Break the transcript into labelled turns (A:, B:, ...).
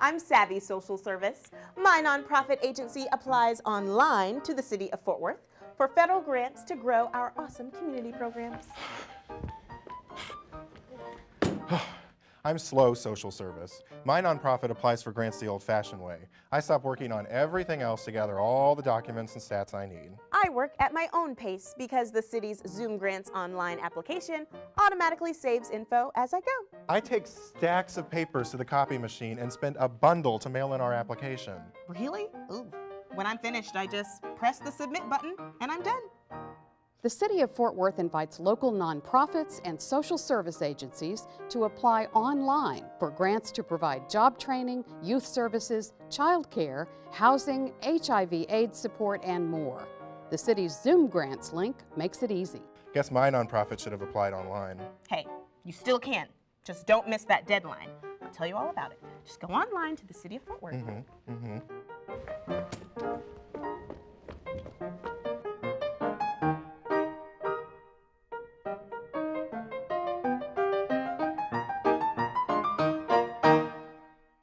A: I'm Savvy Social Service. My nonprofit agency applies online to the City of Fort Worth for federal grants to grow our awesome community programs.
B: I'm Slow Social Service. My nonprofit applies for grants the old-fashioned way. I stop working on everything else to gather all the documents and stats I need.
A: I work at my own pace because the city's Zoom Grants online application automatically saves info as I go.
B: I take stacks of papers to the copy machine and spend a bundle to mail in our application.
A: Really? Ooh. When I'm finished, I just press the submit button and I'm done.
C: The City of Fort Worth invites local nonprofits and social service agencies to apply online for grants to provide job training, youth services, child care, housing, HIV AIDS support, and more. The city's Zoom Grants link makes it easy.
B: Guess my nonprofit should have applied online.
A: Hey, you still can. Just don't miss that deadline. I'll tell you all about it. Just go online to the City of Fort Worth.
B: Mm-hmm, mm-hmm.